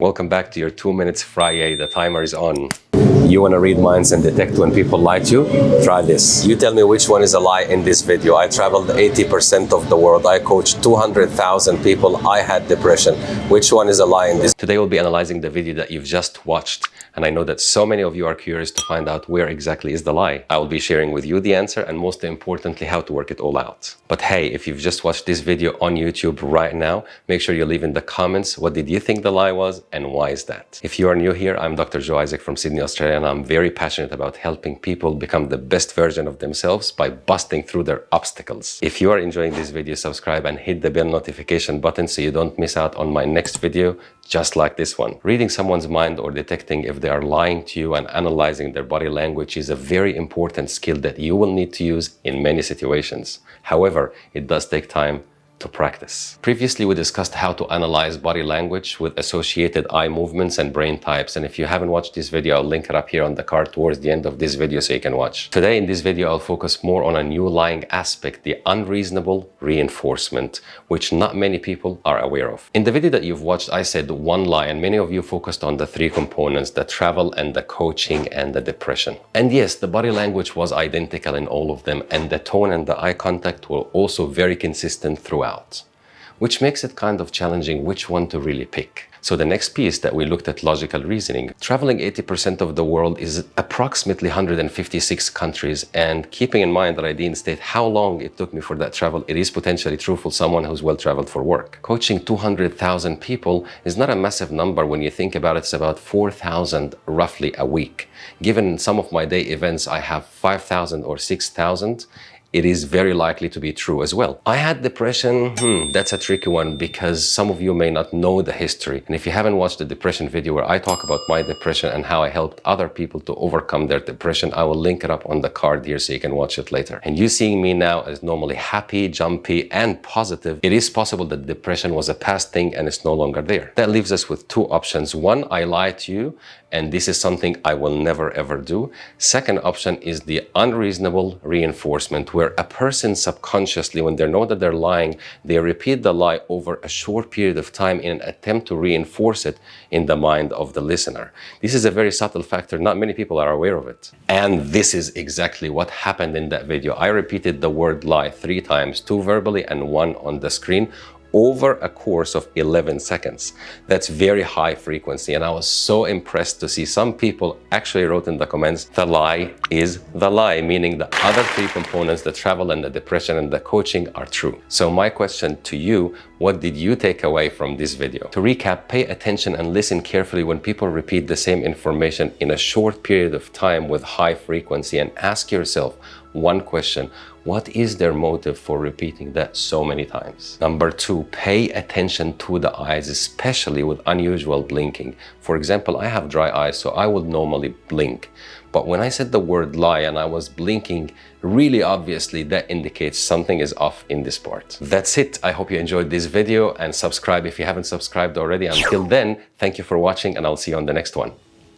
Welcome back to your two minutes Friday. The timer is on. You want to read minds and detect when people lie to you? Try this. You tell me which one is a lie in this video. I traveled 80% of the world. I coached 200,000 people. I had depression. Which one is a lie in this? Today we'll be analyzing the video that you've just watched. And I know that so many of you are curious to find out where exactly is the lie. I will be sharing with you the answer and most importantly, how to work it all out. But hey, if you've just watched this video on YouTube right now, make sure you leave in the comments what did you think the lie was and why is that? If you are new here, I'm Dr. Joe Isaac from Sydney, Australia, and I'm very passionate about helping people become the best version of themselves by busting through their obstacles. If you are enjoying this video, subscribe and hit the bell notification button so you don't miss out on my next video just like this one. Reading someone's mind or detecting if they are lying to you and analyzing their body language is a very important skill that you will need to use in many situations. However, it does take time to practice. Previously, we discussed how to analyze body language with associated eye movements and brain types. And if you haven't watched this video, I'll link it up here on the card towards the end of this video so you can watch. Today in this video, I'll focus more on a new lying aspect, the unreasonable reinforcement, which not many people are aware of. In the video that you've watched, I said one lie and many of you focused on the three components, the travel and the coaching and the depression. And yes, the body language was identical in all of them and the tone and the eye contact were also very consistent throughout out, which makes it kind of challenging which one to really pick. So the next piece that we looked at logical reasoning, traveling 80% of the world is approximately 156 countries. And keeping in mind that I didn't state how long it took me for that travel, it is potentially true for someone who's well traveled for work. Coaching 200,000 people is not a massive number when you think about it. It's about 4,000 roughly a week. Given some of my day events, I have 5,000 or 6,000 it is very likely to be true as well. I had depression, hmm, that's a tricky one because some of you may not know the history. And if you haven't watched the depression video where I talk about my depression and how I helped other people to overcome their depression, I will link it up on the card here so you can watch it later. And you seeing me now as normally happy, jumpy, and positive, it is possible that depression was a past thing and it's no longer there. That leaves us with two options. One, I lie to you and this is something I will never ever do. Second option is the unreasonable reinforcement where a person subconsciously, when they know that they're lying, they repeat the lie over a short period of time in an attempt to reinforce it in the mind of the listener. This is a very subtle factor. Not many people are aware of it. And this is exactly what happened in that video. I repeated the word lie three times, two verbally and one on the screen over a course of 11 seconds. That's very high frequency and I was so impressed to see some people actually wrote in the comments, the lie is the lie, meaning the other three components, the travel and the depression and the coaching are true. So my question to you, what did you take away from this video? To recap, pay attention and listen carefully when people repeat the same information in a short period of time with high frequency and ask yourself one question, what is their motive for repeating that so many times? Number two, pay attention to the eyes, especially with unusual blinking. For example, I have dry eyes, so I would normally blink. But when I said the word lie and I was blinking, really obviously that indicates something is off in this part. That's it. I hope you enjoyed this video and subscribe if you haven't subscribed already. Until then, thank you for watching and I'll see you on the next one.